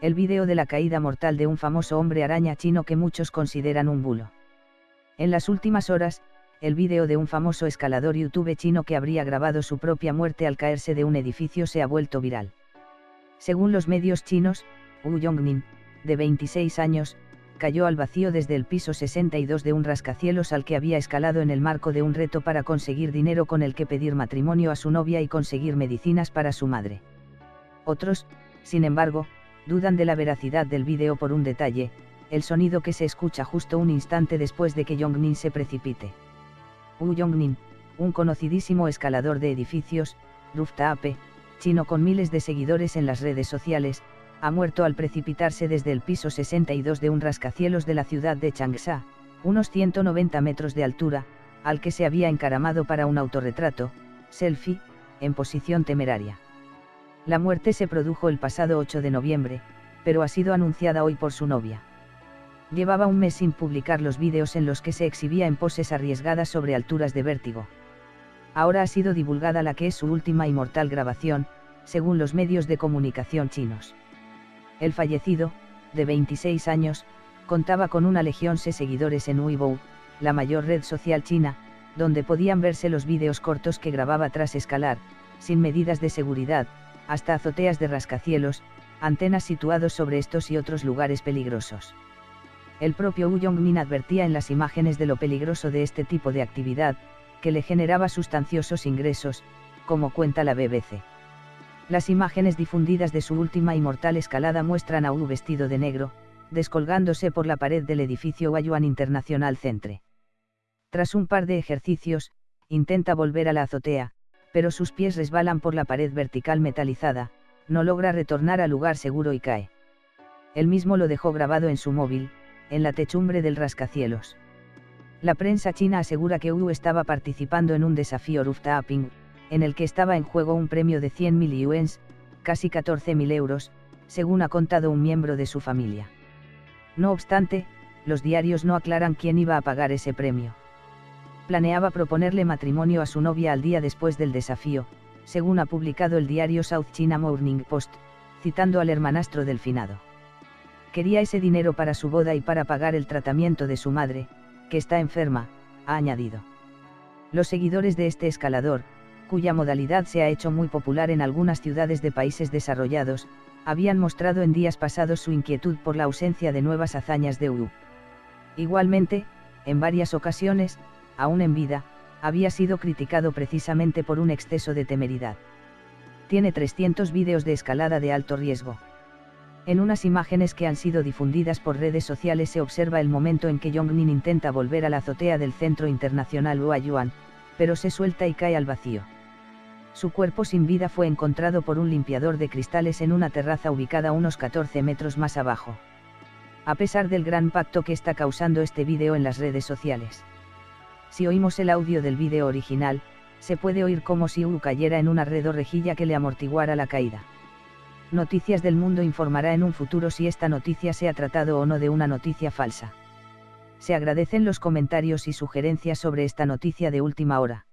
el vídeo de la caída mortal de un famoso hombre araña chino que muchos consideran un bulo. En las últimas horas, el vídeo de un famoso escalador YouTube chino que habría grabado su propia muerte al caerse de un edificio se ha vuelto viral. Según los medios chinos, Wu Yongnin, de 26 años, cayó al vacío desde el piso 62 de un rascacielos al que había escalado en el marco de un reto para conseguir dinero con el que pedir matrimonio a su novia y conseguir medicinas para su madre. Otros, sin embargo, dudan de la veracidad del vídeo por un detalle, el sonido que se escucha justo un instante después de que Yongnin se precipite. Wu Yongnin, un conocidísimo escalador de edificios, rooftop, chino con miles de seguidores en las redes sociales, ha muerto al precipitarse desde el piso 62 de un rascacielos de la ciudad de Changsha, unos 190 metros de altura, al que se había encaramado para un autorretrato, selfie, en posición temeraria. La muerte se produjo el pasado 8 de noviembre, pero ha sido anunciada hoy por su novia. Llevaba un mes sin publicar los vídeos en los que se exhibía en poses arriesgadas sobre alturas de vértigo. Ahora ha sido divulgada la que es su última y mortal grabación, según los medios de comunicación chinos. El fallecido, de 26 años, contaba con una legión de seguidores en Weibo, la mayor red social china, donde podían verse los vídeos cortos que grababa tras escalar, sin medidas de seguridad, hasta azoteas de rascacielos, antenas situados sobre estos y otros lugares peligrosos. El propio Wu Yongmin advertía en las imágenes de lo peligroso de este tipo de actividad, que le generaba sustanciosos ingresos, como cuenta la BBC. Las imágenes difundidas de su última y mortal escalada muestran a Wu vestido de negro, descolgándose por la pared del edificio Wayuan International Centre. Tras un par de ejercicios, intenta volver a la azotea, pero sus pies resbalan por la pared vertical metalizada, no logra retornar al lugar seguro y cae. Él mismo lo dejó grabado en su móvil, en la techumbre del rascacielos. La prensa china asegura que Wu estaba participando en un desafío rooftoping, en el que estaba en juego un premio de 100.000 yuans, casi 14.000 euros, según ha contado un miembro de su familia. No obstante, los diarios no aclaran quién iba a pagar ese premio planeaba proponerle matrimonio a su novia al día después del desafío, según ha publicado el diario South China Morning Post, citando al hermanastro del finado. Quería ese dinero para su boda y para pagar el tratamiento de su madre, que está enferma, ha añadido. Los seguidores de este escalador, cuya modalidad se ha hecho muy popular en algunas ciudades de países desarrollados, habían mostrado en días pasados su inquietud por la ausencia de nuevas hazañas de Uru. Igualmente, en varias ocasiones, aún en vida, había sido criticado precisamente por un exceso de temeridad. Tiene 300 vídeos de escalada de alto riesgo. En unas imágenes que han sido difundidas por redes sociales se observa el momento en que Yongnin intenta volver a la azotea del Centro Internacional Huayuan, pero se suelta y cae al vacío. Su cuerpo sin vida fue encontrado por un limpiador de cristales en una terraza ubicada unos 14 metros más abajo. A pesar del gran pacto que está causando este vídeo en las redes sociales. Si oímos el audio del vídeo original, se puede oír como si Wu cayera en una red o rejilla que le amortiguara la caída. Noticias del Mundo informará en un futuro si esta noticia se ha tratado o no de una noticia falsa. Se agradecen los comentarios y sugerencias sobre esta noticia de última hora.